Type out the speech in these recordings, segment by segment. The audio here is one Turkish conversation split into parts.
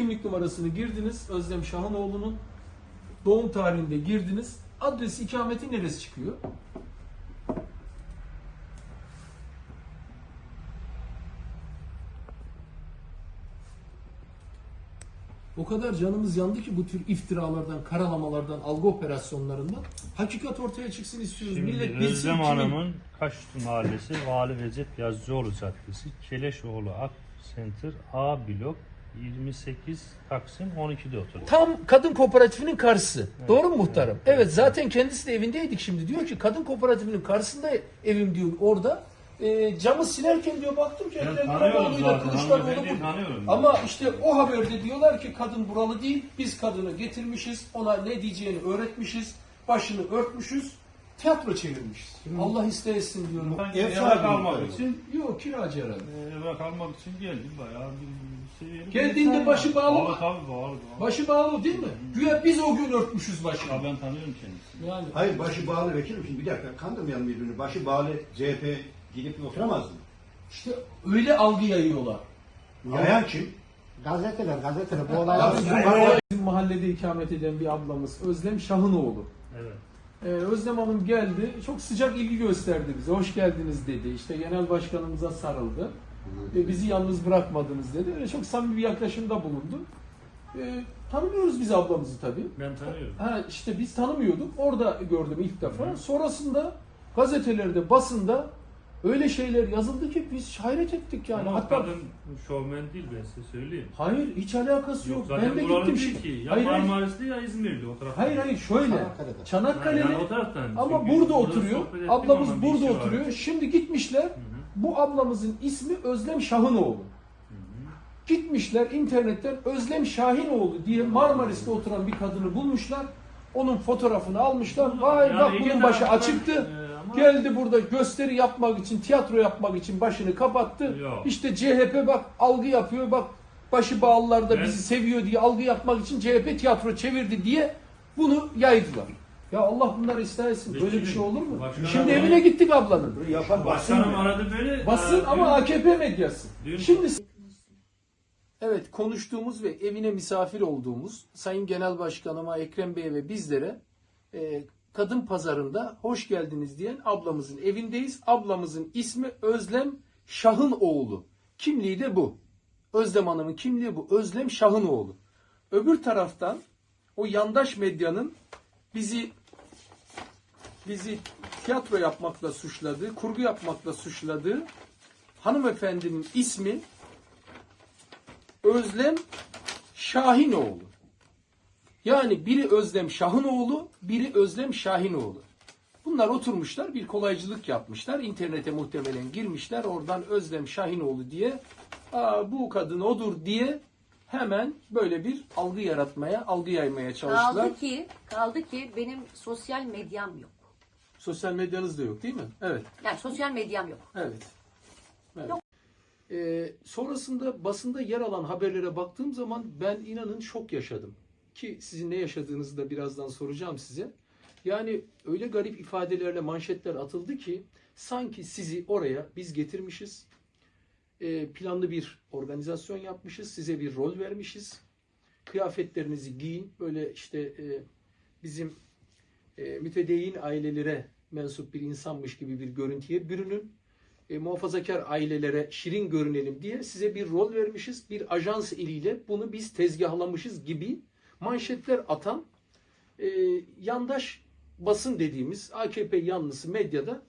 kimlik numarasını girdiniz. Özlem Şahanoğlu'nun doğum tarihinde girdiniz. Adresi, ikameti neresi çıkıyor? O kadar canımız yandı ki bu tür iftiralardan, karalamalardan, algı operasyonlarından hakikat ortaya çıksın istiyoruz. Şimdi Millet bilsin Özlem kimin- Hanım'ın Kaşütü Mahallesi Vali Recep Yazıcıoğlu Caddesi Keleşoğlu Ak Center A blok 28 Taksim 12'de oturuyor. Tam kadın kooperatifinin karşısı. Doğru mu muhtarım? Evet, zaten kendisi de evindeydik şimdi. Diyor ki kadın kooperatifinin karşısında evim diyor orada. E, camı silerken diyor baktım ki Ben Ekrem bu. tanıyorum. Ama işte o haberde diyorlar ki kadın buralı değil. Biz kadını getirmişiz. Ona ne diyeceğini öğretmişiz. Başını örtmüşüz. Tiyatro çevirmişiz. Allah isteyesin diyorum. Ben Ev sahibi kalmak için Yok kiracı herhalde. eve kalmak için geldim bayağı bir şey. Geldiğinde başı bağlı mı? Bağlı tabii bağlı. bağlı. Başı bağlı değil mi? Güya biz o gün örtmüşüz başını. Ya ben tanıyorum kendisini. Yani Hayır başı bağlı vekilim şimdi bir dakika kandırmayalım birbirini. Başı bağlı CHP gidip oturamaz mı? işte öyle algı yayıyorlar. Yayan kim? Gazeteler, gazeteler bu mahallede, bizim mahallede ikamet eden bir ablamız Özlem Şahınoğlu. Evet. Ee, Özlem Hanım geldi, çok sıcak ilgi gösterdi bize. Hoş geldiniz dedi. İşte genel başkanımıza sarıldı. Ve bizi yalnız bırakmadınız dedi. Öyle çok samimi bir yaklaşımda bulundu. Ee, tanımıyoruz biz ablamızı tabii. Ben tanıyorum. Ha işte biz tanımıyorduk. Orada gördüm ilk defa. Sonrasında gazetelerde, basında öyle şeyler yazıldı ki biz hayret ettik yani. Ama Hatta kadın şovmen değil ben size söyleyeyim. hayır hiç alakası yok. Yok, zaten ben de gittim değil şimdi. ki. Ya Hayır. Marmaris'te ya İzmir'de o tarafta. Hayır hayır şöyle. Çanakkale'de. Çanakkale'li Yani o taraftan. ama Çünkü burada oturuyor. Ablamız burada var. oturuyor. Şimdi gitmişler. Bu ablamızın ismi Özlem Şahınoğlu. Gitmişler internetten Özlem Şahinoğlu diye Marmaris'te oturan bir kadını bulmuşlar. Onun fotoğrafını almışlar. Vay Yani bak bunun başı açıktı. e, ama- Geldi burada gösteri yapmak için, tiyatro yapmak için başını kapattı. Yok. İşte CHP bak algı yapıyor bak başı bağlılar da Ben- bizi seviyor diye algı yapmak için CHP tiyatro çevirdi diye bunu yaydılar. Ya Allah bunları ıslah etsin. Böyle bir şey olur mu? başkanım- Şimdi evine gittik ablanın. Yapan basın Başkanım aradı beni. Basın ama dün- AKP medyası. Dün- Şimdi Evet konuştuğumuz ve evine misafir olduğumuz Sayın Genel Başkanıma Ekrem Bey ve bizlere e, kadın pazarında hoş geldiniz diyen ablamızın evindeyiz. Ablamızın ismi Özlem Şahınoğlu. Kimliği de bu. Özlem Hanım'ın kimliği bu. Özlem Şahınoğlu. Öbür taraftan o yandaş medyanın bizi bizi tiyatro yapmakla suçladığı, kurgu yapmakla suçladığı hanımefendinin ismi Özlem Şahinoğlu. Yani biri Özlem Şahınoğlu, biri Özlem Şahinoğlu. Bunlar oturmuşlar, bir kolaycılık yapmışlar. İnternete muhtemelen girmişler. Oradan Özlem Şahinoğlu diye Aa, bu kadın odur diye hemen böyle bir algı yaratmaya, algı yaymaya çalıştılar. Kaldı ki, kaldı ki benim sosyal medyam yok. Sosyal medyanız da yok değil mi? Evet. Yani sosyal medyam yok. Evet. evet. Ee, sonrasında basında yer alan haberlere baktığım zaman ben inanın şok yaşadım. Ki sizin ne yaşadığınızı da birazdan soracağım size. Yani öyle garip ifadelerle manşetler atıldı ki sanki sizi oraya biz getirmişiz. Ee, planlı bir organizasyon yapmışız. Size bir rol vermişiz. Kıyafetlerinizi giyin. Böyle işte e, bizim e, mütedeyyin ailelere mensup bir insanmış gibi bir görüntüye bürünün. E, muhafazakar ailelere şirin görünelim diye size bir rol vermişiz. Bir ajans eliyle bunu biz tezgahlamışız gibi manşetler atan e, yandaş basın dediğimiz AKP yanlısı medyada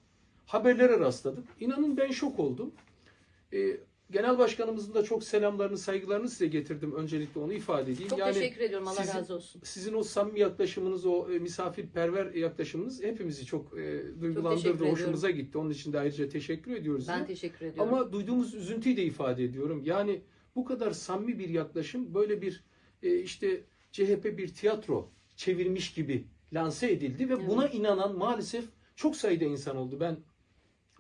haberlere rastladık. İnanın ben şok oldum. E, Genel Başkanımızın da çok selamlarını, saygılarını size getirdim. Öncelikle onu ifade edeyim. Çok Yani teşekkür ediyorum. Allah sizin- razı olsun. sizin o samimi yaklaşımınız, o e, misafirperver yaklaşımınız hepimizi çok e, duygulandırdı, teşekkür hoşumuza gitti. Onun için de ayrıca teşekkür ediyoruz. Ben size. teşekkür ediyorum. Ama duyduğumuz üzüntüyü de ifade ediyorum. Yani bu kadar samimi bir yaklaşım böyle bir e, işte CHP bir tiyatro çevirmiş gibi lanse edildi ve buna inanan maalesef çok sayıda insan oldu. Ben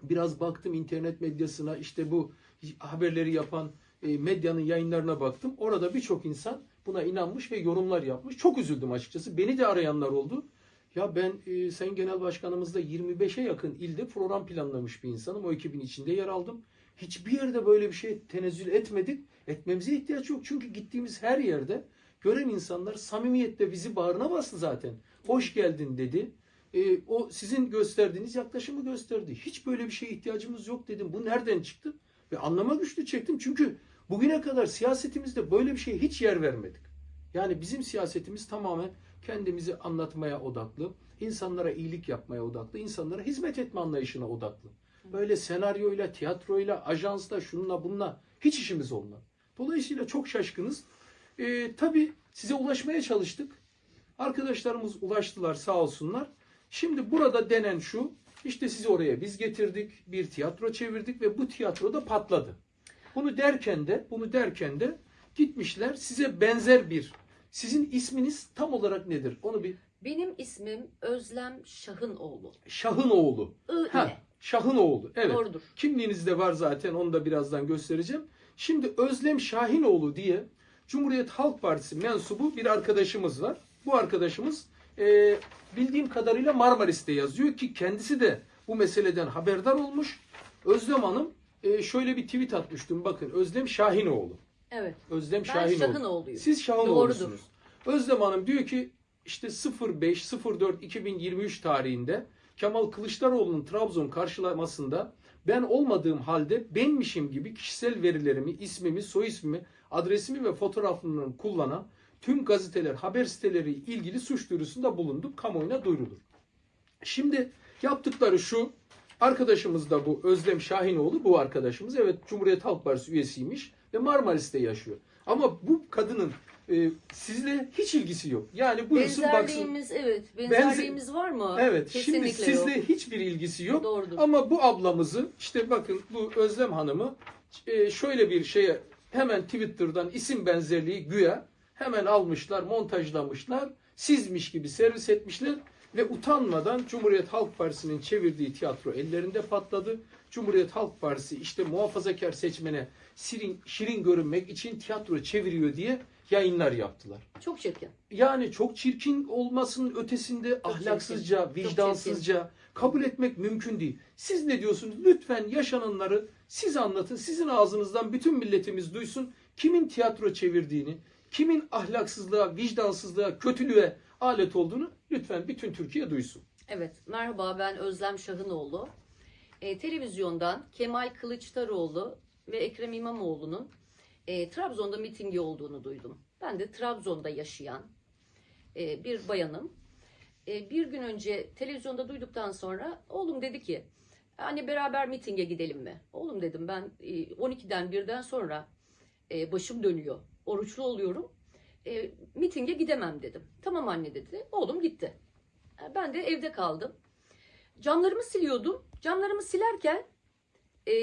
biraz baktım internet medyasına işte bu haberleri yapan e, medyanın yayınlarına baktım. Orada birçok insan buna inanmış ve yorumlar yapmış. Çok üzüldüm açıkçası. Beni de arayanlar oldu. Ya ben e, Sayın Genel Başkanımızda 25'e yakın ilde program planlamış bir insanım. O ekibin içinde yer aldım. Hiçbir yerde böyle bir şey tenezzül etmedik. Etmemize ihtiyaç yok. Çünkü gittiğimiz her yerde gören insanlar samimiyetle bizi bağrına bastı zaten. Hoş geldin dedi. Ee, o sizin gösterdiğiniz yaklaşımı gösterdi. Hiç böyle bir şeye ihtiyacımız yok dedim. Bu nereden çıktı? Ve anlama güçlü çektim. Çünkü bugüne kadar siyasetimizde böyle bir şeye hiç yer vermedik. Yani bizim siyasetimiz tamamen kendimizi anlatmaya odaklı, insanlara iyilik yapmaya odaklı, insanlara hizmet etme anlayışına odaklı. Böyle senaryoyla, tiyatroyla, ajansla, şununla bununla hiç işimiz olmadı. Dolayısıyla çok şaşkınız. Ee, tabii size ulaşmaya çalıştık. Arkadaşlarımız ulaştılar sağ olsunlar. Şimdi burada denen şu, işte sizi oraya biz getirdik, bir tiyatro çevirdik ve bu tiyatro da patladı. Bunu derken de, bunu derken de gitmişler size benzer bir, sizin isminiz tam olarak nedir? Onu bir Benim ismim Özlem Şahınoğlu. Şahınoğlu. I Ha. Şahınoğlu. Evet. Doğrudur. Kimliğinizde var zaten onu da birazdan göstereceğim. Şimdi Özlem Şahinoğlu diye Cumhuriyet Halk Partisi mensubu bir arkadaşımız var. Bu arkadaşımız e, bildiğim kadarıyla Marmaris'te yazıyor ki kendisi de bu meseleden haberdar olmuş. Özlem Hanım e, şöyle bir tweet atmıştım. Bakın Özlem Şahinoğlu. Evet. Özlem Ben Şahinoğlu. Şahınoğlu'yum. Siz Şahinoğlu'sunuz. Özlem Hanım diyor ki işte 05-04-2023 tarihinde Kemal Kılıçdaroğlu'nun Trabzon karşılamasında ben olmadığım halde benmişim gibi kişisel verilerimi, ismimi, soy ismimi, adresimi ve fotoğraflarını kullanan tüm gazeteler, haber siteleri ilgili suç duyurusunda bulunduk. Kamuoyuna duyurulur. Şimdi yaptıkları şu. Arkadaşımız da bu Özlem Şahinoğlu bu arkadaşımız. Evet Cumhuriyet Halk Partisi üyesiymiş ve Marmaris'te yaşıyor. Ama bu kadının e, sizle hiç ilgisi yok. Yani buyursun baksın. Evet. Benzerliğimiz var mı? Evet Kesinlikle şimdi sizle yok. hiçbir ilgisi yok. Doğrudur. Ama bu ablamızı işte bakın bu Özlem Hanım'ı e, şöyle bir şeye hemen Twitter'dan isim benzerliği güya hemen almışlar, montajlamışlar. Sizmiş gibi servis etmişler ve utanmadan Cumhuriyet Halk Partisi'nin çevirdiği tiyatro ellerinde patladı. Cumhuriyet Halk Partisi işte muhafazakar seçmene şirin, şirin görünmek için tiyatro çeviriyor diye yayınlar yaptılar. Çok çirkin. Yani çok çirkin olmasının ötesinde ahlaksızca, çirkin, çok vicdansızca kabul etmek mümkün değil. Siz ne diyorsunuz? Lütfen yaşananları siz anlatın. Sizin ağzınızdan bütün milletimiz duysun. Kimin tiyatro çevirdiğini, kimin ahlaksızlığa, vicdansızlığa, kötülüğe alet olduğunu lütfen bütün Türkiye duysun. Evet, merhaba ben Özlem Şahınoğlu. E, televizyondan Kemal Kılıçdaroğlu ve Ekrem İmamoğlu'nun e, Trabzon'da mitingi olduğunu duydum. Ben de Trabzon'da yaşayan e, bir bayanım. E, bir gün önce televizyonda duyduktan sonra oğlum dedi ki, anne beraber mitinge gidelim mi? Oğlum dedim ben e, 12'den 1'den sonra e, başım dönüyor, oruçlu oluyorum. E, mitinge gidemem dedim. Tamam anne dedi. Oğlum gitti. E, Ben de evde kaldım. Camlarımı siliyordum. Camlarımı silerken e,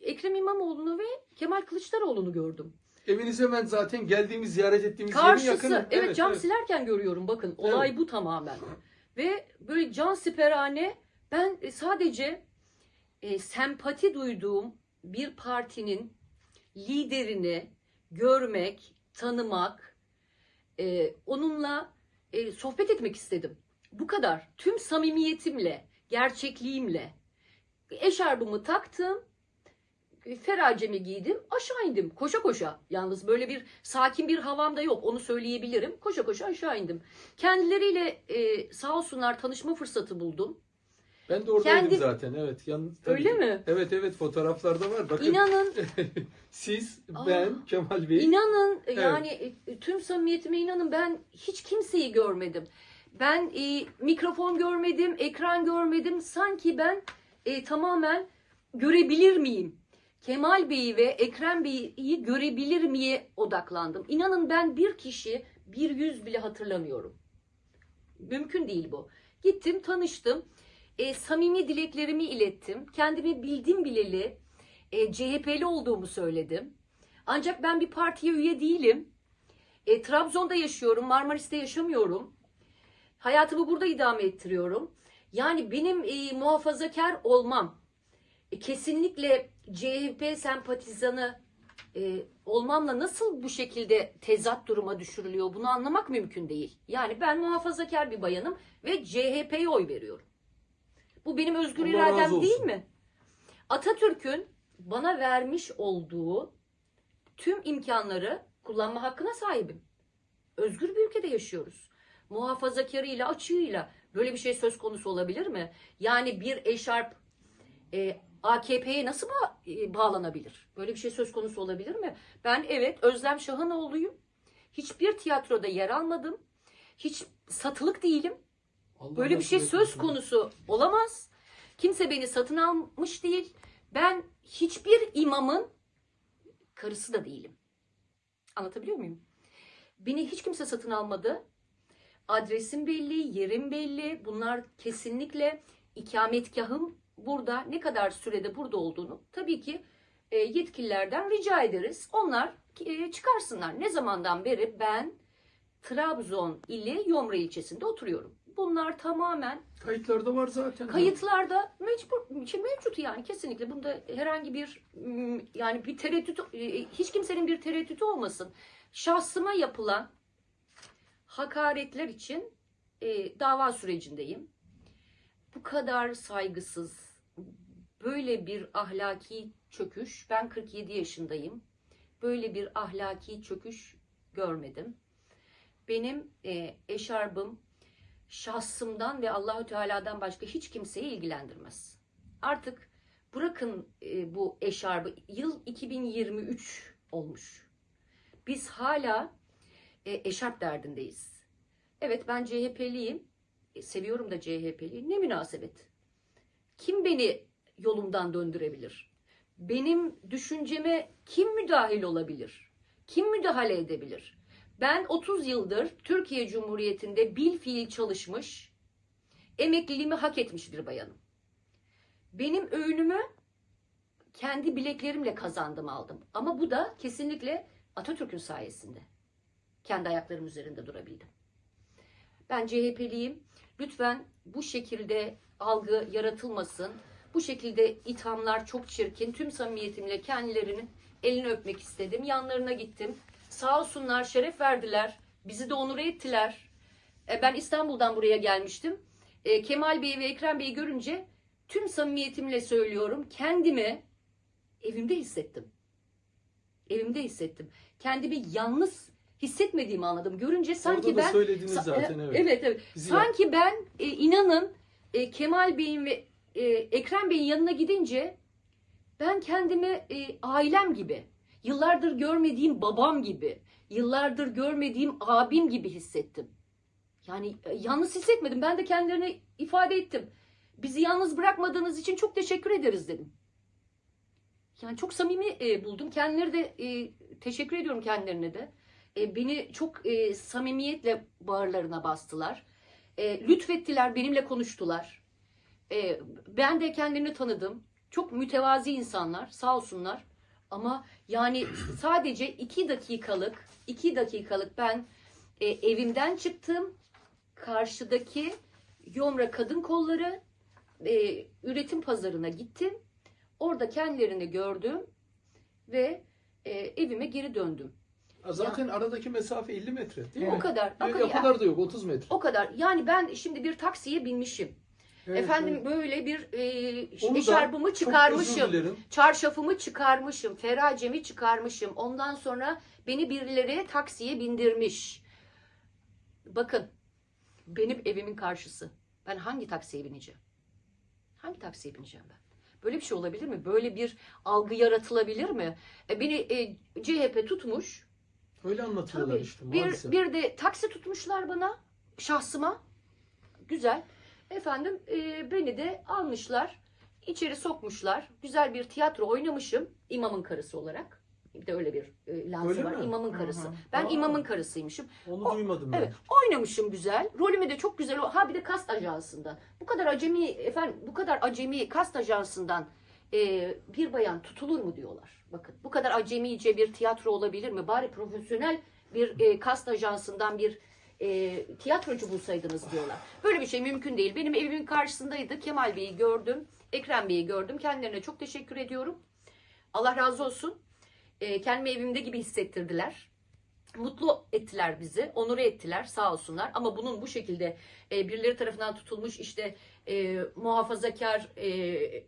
Ekrem İmamoğlu'nu ve Kemal Kılıçdaroğlu'nu gördüm. Eviniz hemen zaten geldiğimiz, ziyaret ettiğimiz yerin Karşısı. yakını. Evet, cam silerken görüyorum bakın. Olay Evet. bu tamamen. Ve böyle can siperhane ben e, sadece e, sempati duyduğum bir partinin liderini görmek, tanımak, e, onunla e, sohbet etmek istedim. Bu kadar. Tüm samimiyetimle, gerçekliğimle. Eşarbımı taktım. e, Feracemi giydim. Aşağı indim. Koşa koşa. Yalnız böyle bir sakin bir havam da yok. Onu söyleyebilirim. Koşa koşa aşağı indim. Kendileriyle e, sağ olsunlar tanışma fırsatı buldum. Ben de oradaydım Kendi- zaten. Evet. Yalnız, tabii Öyle ki. mi? Evet evet fotoğraflarda var. Bakın İnanın, siz, Aa. ben, Kemal Bey. inanın yani e, tüm samimiyetime inanın ben hiç kimseyi görmedim. Ben e, mikrofon görmedim, ekran görmedim. Sanki ben e, tamamen görebilir miyim? Kemal Bey'i ve Ekrem Bey'i görebilir miye odaklandım. İnanın ben bir kişi, bir yüz bile hatırlamıyorum. Mümkün değil bu. Gittim, tanıştım. E, samimi dileklerimi ilettim. Kendimi bildim bileli e, CHP'li olduğumu söyledim. Ancak ben bir partiye üye değilim. E, Trabzon'da yaşıyorum, Marmaris'te yaşamıyorum. Hayatımı burada idame ettiriyorum. Yani benim e, muhafazakar olmam, e, kesinlikle CHP sempatizanı e, olmamla nasıl bu şekilde tezat duruma düşürülüyor bunu anlamak mümkün değil. Yani ben muhafazakar bir bayanım ve CHP'ye oy veriyorum. Bu benim özgür Allah iradem değil mi? Atatürk'ün bana vermiş olduğu tüm imkanları kullanma hakkına sahibim. Özgür bir ülkede yaşıyoruz. Muhafazakarıyla, açığıyla böyle bir şey söz konusu olabilir mi? Yani bir eşarp e, AKP'ye nasıl ba- e, bağlanabilir? Böyle bir şey söz konusu olabilir mi? Ben evet Özlem Şahanoğlu'yum. Hiçbir tiyatroda yer almadım. Hiç satılık değilim. Allah Böyle bir şey söz konusu olamaz. Kimse beni satın almış değil. Ben hiçbir imamın karısı da değilim. Anlatabiliyor muyum? Beni hiç kimse satın almadı. Adresim belli, yerim belli. Bunlar kesinlikle ikametgahım burada. Ne kadar sürede burada olduğunu tabii ki e, yetkililerden rica ederiz. Onlar e, çıkarsınlar. Ne zamandan beri ben Trabzon ili Yomra ilçesinde oturuyorum. Bunlar tamamen Kayıtlarda var zaten. Kayıtlarda mecbur, şey mevcut yani kesinlikle bunda herhangi bir mm, yani bir tereddüt e, hiç kimsenin bir tereddütü olmasın. Şahsıma yapılan hakaretler için e, dava sürecindeyim. Bu kadar saygısız, böyle bir ahlaki çöküş, ben 47 yaşındayım. Böyle bir ahlaki çöküş görmedim. Benim e, eşarbım şahsımdan ve Allahü Teala'dan başka hiç kimseyi ilgilendirmez. Artık bırakın e, bu eşarbı. Yıl 2023 olmuş. Biz hala e, eşarp derdindeyiz. Evet ben CHP'liyim. E, seviyorum da CHP'liyi. Ne münasebet. Kim beni yolumdan döndürebilir? Benim düşünceme kim müdahil olabilir? Kim müdahale edebilir? Ben 30 yıldır Türkiye Cumhuriyeti'nde bil fiil çalışmış, emekliliğimi hak etmiş bir bayanım. Benim öğünümü kendi bileklerimle kazandım aldım. Ama bu da kesinlikle Atatürk'ün sayesinde. Kendi ayaklarım üzerinde durabildim. Ben CHP'liyim. Lütfen bu şekilde algı yaratılmasın. Bu şekilde ithamlar çok çirkin. Tüm samimiyetimle kendilerinin elini öpmek istedim. Yanlarına gittim. Sağ olsunlar, şeref verdiler. Bizi de onur ettiler. E, Ben İstanbul'dan buraya gelmiştim. E, Kemal Bey'i ve Ekrem Bey'i görünce tüm samimiyetimle söylüyorum. Kendimi evimde hissettim. Evimde hissettim. Kendimi yalnız hissetmediğimi anladım. Görünce sanki Orada da ben söylediniz zaten evet. Evet evet. Bizi Sanki ben e, inanın e, Kemal Bey'in ve e, Ekrem Bey'in yanına gidince ben kendimi e, ailem gibi, yıllardır görmediğim babam gibi, yıllardır görmediğim abim gibi hissettim. Yani e, yalnız hissetmedim. Ben de kendilerine ifade ettim. Bizi yalnız bırakmadığınız için çok teşekkür ederiz dedim. Yani çok samimi e, buldum. Kendileri de e, teşekkür ediyorum kendilerine de. E, beni çok e, samimiyetle bağırlarına bastılar. E, lütfettiler, benimle konuştular. E, ben de kendilerini tanıdım. Çok mütevazi insanlar, sağ olsunlar. Ama yani sadece iki dakikalık, iki dakikalık ben e, evimden çıktım. Karşıdaki Yomra Kadın Kolları e, üretim pazarına gittim. Orada kendilerini gördüm ve e, evime geri döndüm. Zaten aradaki mesafe 50 metre değil O mi? kadar. Ya, o o kadar. kadar da yok 30 metre. O kadar. Yani ben şimdi bir taksiye binmişim. Evet, Efendim evet. böyle bir e, eşarbımı çıkarmışım. Çarşafımı çıkarmışım. Feracemi çıkarmışım. Ondan sonra beni birileri taksiye bindirmiş. Bakın benim evimin karşısı. Ben hangi taksiye bineceğim? Hangi taksiye bineceğim ben? Böyle bir şey olabilir mi? Böyle bir algı yaratılabilir mi? E, beni e, CHP tutmuş. Öyle anlatıyorlar Tabii. işte bir, maalesef. bir de taksi tutmuşlar bana. Şahsıma. Güzel. Efendim e, beni de almışlar. içeri sokmuşlar. Güzel bir tiyatro oynamışım. imamın karısı olarak. Bir de öyle bir e, lansı Öyle var. mi? İmamın Hı karısı. hı. Ben Aa. imamın karısıymışım. Onu duymadım ben. Evet, oynamışım güzel. Rolümü de çok güzel. Ha bir de kast ajansında. Bu kadar acemi efendim, bu kadar acemi kast ajansından e, bir bayan tutulur mu diyorlar. Bakın, bu kadar acemice bir tiyatro olabilir mi? Bari profesyonel bir e, kast ajansından bir e, tiyatrocu bulsaydınız diyorlar. Böyle bir şey mümkün değil. Benim evimin karşısındaydı. Kemal Bey'i gördüm. Ekrem Bey'i gördüm. Kendilerine çok teşekkür ediyorum. Allah razı olsun. E, kendimi evimde gibi hissettirdiler. Mutlu ettiler bizi, onur ettiler sağ olsunlar. Ama bunun bu şekilde e, birileri tarafından tutulmuş işte e, muhafazakar e, e,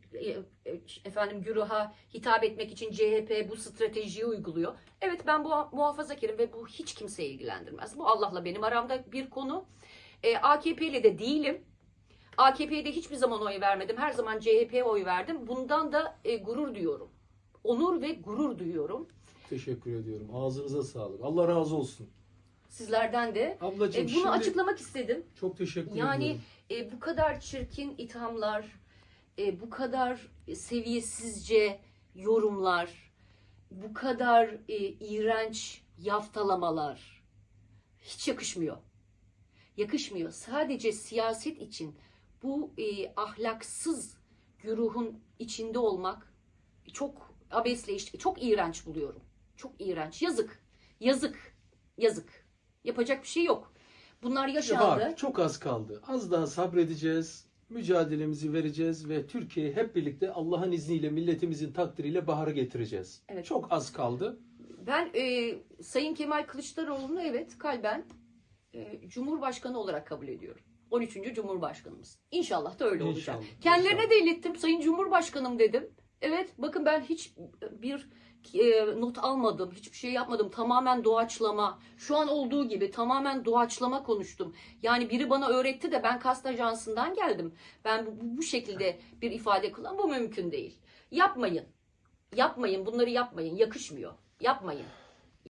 efendim güruha hitap etmek için CHP bu stratejiyi uyguluyor. Evet ben bu muhafazakarım ve bu hiç kimseyi ilgilendirmez. Bu Allah'la benim aramda bir konu. E, AKP ile de değilim. AKP'ye de hiçbir zaman oy vermedim. Her zaman CHP'ye oy verdim. Bundan da e, gurur duyuyorum. Onur ve gurur duyuyorum. Teşekkür ediyorum. Ağzınıza sağlık. Allah razı olsun. Sizlerden de. Ablacığım E, bunu açıklamak istedim. çok teşekkür Yani ediyorum. e, bu kadar çirkin ithamlar, e, bu kadar seviyesizce yorumlar, bu kadar e, iğrenç yaftalamalar hiç yakışmıyor. Yakışmıyor. Sadece siyaset için bu e, ahlaksız güruhun içinde olmak çok abesle işte çok iğrenç buluyorum. Çok iğrenç. Yazık. Yazık. Yazık. Yapacak bir şey yok. Bunlar yaşandı. Var, çok az kaldı. Az daha sabredeceğiz. Mücadelemizi vereceğiz ve Türkiye'yi hep birlikte Allah'ın izniyle milletimizin takdiriyle bahara getireceğiz. Evet. Çok az kaldı. Ben e, Sayın Kemal Kılıçdaroğlu'nu evet kalben e, Cumhurbaşkanı olarak kabul ediyorum. 13. Cumhurbaşkanımız. İnşallah da öyle olacak. İnşallah, Kendilerine inşallah. de ilettim. Sayın Cumhurbaşkanım dedim. Evet bakın ben hiç bir e, not almadım. Hiçbir şey yapmadım. Tamamen doğaçlama. Şu an olduğu gibi tamamen doğaçlama konuştum. Yani biri bana öğretti de ben kast ajansından geldim. Ben bu, bu şekilde bir ifade kullan. Bu mümkün değil. Yapmayın. Yapmayın. Bunları yapmayın. Yakışmıyor. Yapmayın.